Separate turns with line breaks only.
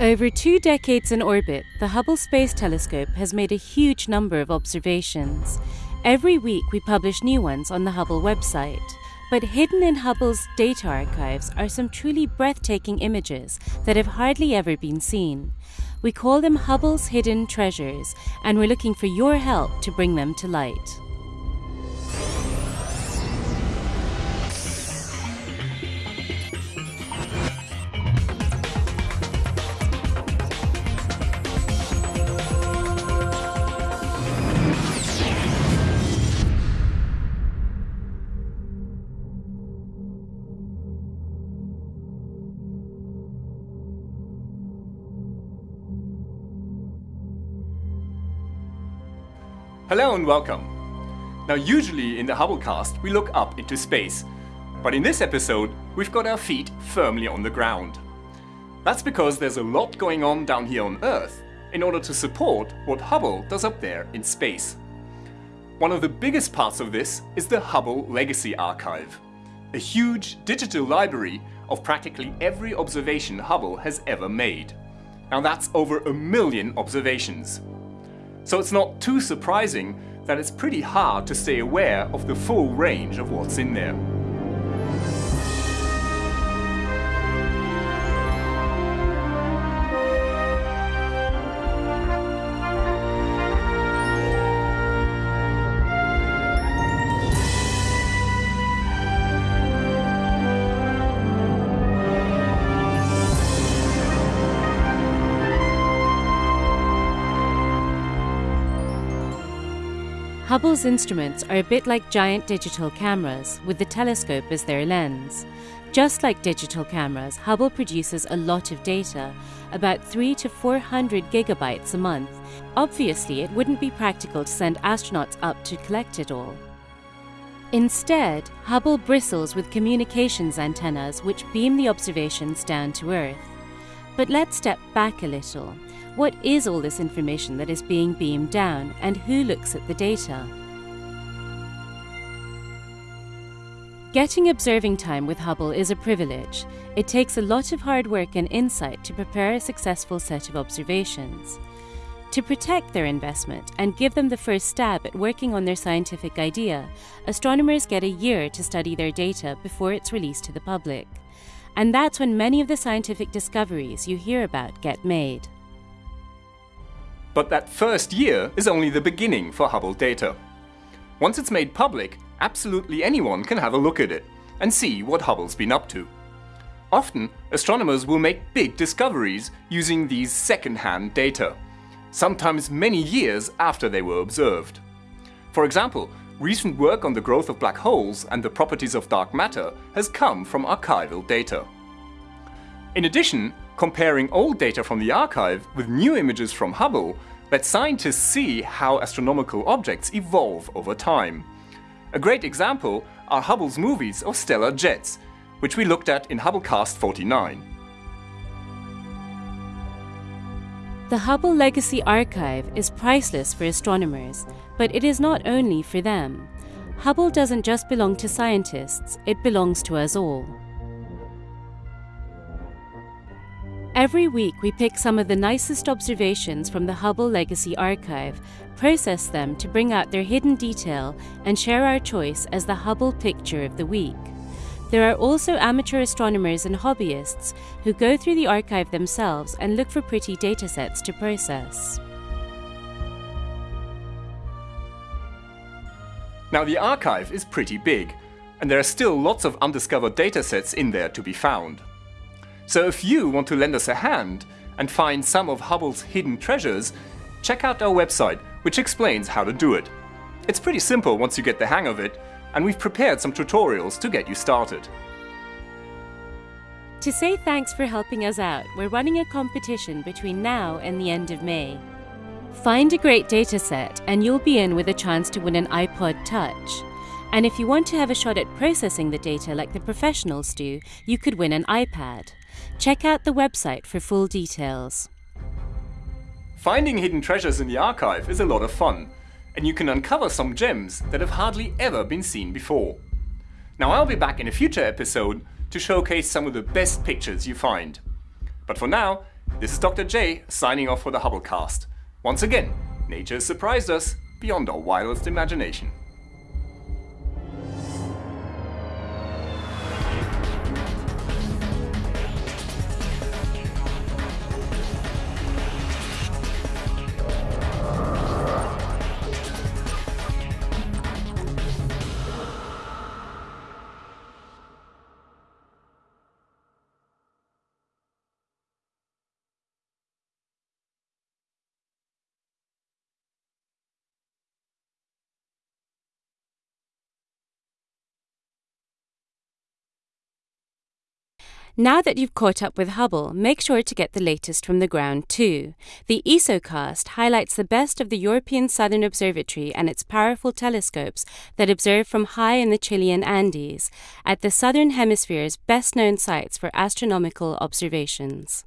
Over two decades in orbit, the Hubble Space Telescope has made a huge number of observations. Every week we publish new ones on the Hubble website. But hidden in Hubble's data archives are some truly breathtaking images that have hardly ever been seen. We call them Hubble's hidden treasures, and we're looking for your help to bring them to light.
Hello and welcome. Now usually in the Hubblecast we look up into space, but in this episode we've got our feet firmly on the ground. That's because there's a lot going on down here on Earth in order to support what Hubble does up there in space. One of the biggest parts of this is the Hubble Legacy Archive, a huge digital library of practically every observation Hubble has ever made. Now that's over a million observations. So it's not too surprising that it's pretty hard to stay aware of the full range of what's in there.
Hubble's instruments are a bit like giant digital cameras, with the telescope as their lens. Just like digital cameras, Hubble produces a lot of data, about 3 to 400 gigabytes a month. Obviously, it wouldn't be practical to send astronauts up to collect it all. Instead, Hubble bristles with communications antennas which beam the observations down to Earth. But let's step back a little. What is all this information that is being beamed down, and who looks at the data? Getting observing time with Hubble is a privilege. It takes a lot of hard work and insight to prepare a successful set of observations. To protect their investment and give them the first stab at working on their scientific idea, astronomers get a year to study their data before it's released to the public. And that's when many of the scientific discoveries you hear about get made.
But that first year is only the beginning for Hubble data. Once it's made public, absolutely anyone can have a look at it and see what Hubble's been up to. Often, astronomers will make big discoveries using these second-hand data, sometimes many years after they were observed. For example, recent work on the growth of black holes and the properties of dark matter has come from archival data. In addition, comparing old data from the archive with new images from Hubble lets scientists see how astronomical objects evolve over time. A great example are Hubble's movies of stellar jets, which we looked at in Hubblecast 49.
The Hubble Legacy Archive is priceless for astronomers, but it is not only for them. Hubble doesn't just belong to scientists, it belongs to us all. Every week, we pick some of the nicest observations from the Hubble Legacy Archive, process them to bring out their hidden detail, and share our choice as the Hubble Picture of the Week. There are also amateur astronomers and hobbyists who go through the archive themselves and look for pretty datasets to process.
Now the archive is pretty big, and there are still lots of undiscovered datasets in there to be found. So if you want to lend us a hand and find some of Hubble's hidden treasures, check out our website, which explains how to do it. It's pretty simple once you get the hang of it, and we've prepared some tutorials to get you started.
To say thanks for helping us out, we're running a competition between now and the end of May. Find a great dataset and you'll be in with a chance to win an iPod Touch. And if you want to have a shot at processing the data like the professionals do, you could win an iPad. Check out the website for full details.
Finding hidden treasures in the archive is a lot of fun, and you can uncover some gems that have hardly ever been seen before. Now I'll be back in a future episode to showcase some of the best pictures you find. But for now, This is Dr. J signing off for the Hubblecast. Once again, nature has surprised us beyond our wildest imagination.
Now that you've caught up with Hubble, make sure to get the latest from the ground too. The ESOcast highlights the best of the European Southern Observatory and its powerful telescopes that observe from high in the Chilean Andes, at the Southern Hemisphere's best known sites for astronomical observations.